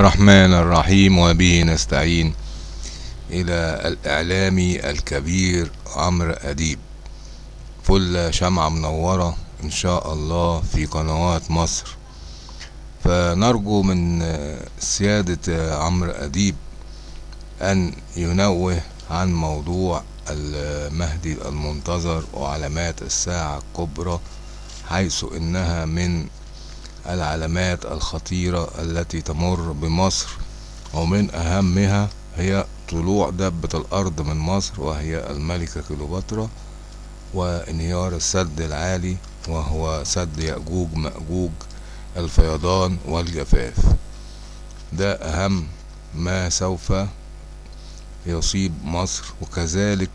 الرحمن الرحيم وبه نستعين إلى الإعلامي الكبير عمرو أديب فل شمعة منورة إن شاء الله في قنوات مصر فنرجو من سيادة عمرو أديب أن ينوه عن موضوع المهدي المنتظر وعلامات الساعة الكبرى حيث إنها من العلامات الخطيرة التي تمر بمصر ومن أهمها هي طلوع دبة الأرض من مصر وهي الملكة كليوباترا وانهيار السد العالي وهو سد يأجوج مأجوج الفيضان والجفاف. ده أهم ما سوف يصيب مصر وكذلك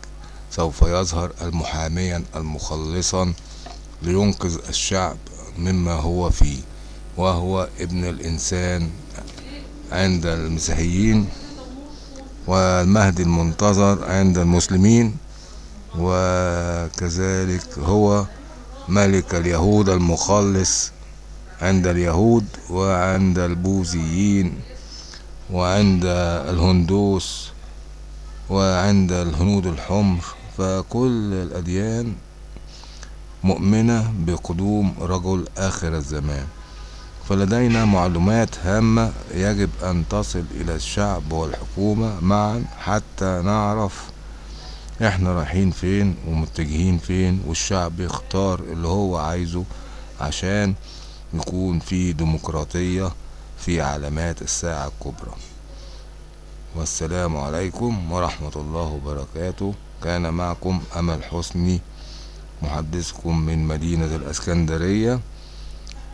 سوف يظهر المحاميا المخلصا لينقذ الشعب مما هو فيه. وهو ابن الإنسان عند المسيحيين والمهدي المنتظر عند المسلمين وكذلك هو ملك اليهود المخلص عند اليهود وعند البوذيين وعند الهندوس وعند الهنود الحمر. فكل الأديان مؤمنة بقدوم رجل آخر الزمان. فلدينا معلومات هامة يجب أن تصل إلى الشعب والحكومة معا حتى نعرف إحنا رايحين فين ومتجهين فين والشعب يختار اللي هو عايزه عشان يكون في ديمقراطية في علامات الساعة الكبرى. والسلام عليكم ورحمة الله وبركاته. كان معكم أمل حسني محدثكم من مدينة الأسكندرية.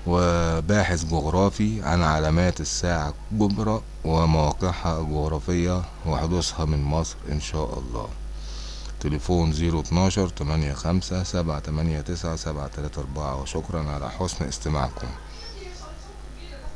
وباحث جغرافي عن علامات الساعة الكبرى ومواقعها الجغرافية وحدوثها من مصر إن شاء الله. تليفون زيرو اتناشر تمانية خمسة سبعة تمانية تسعة سبعة تلاتة أربعة. وشكرا على حسن استماعكم.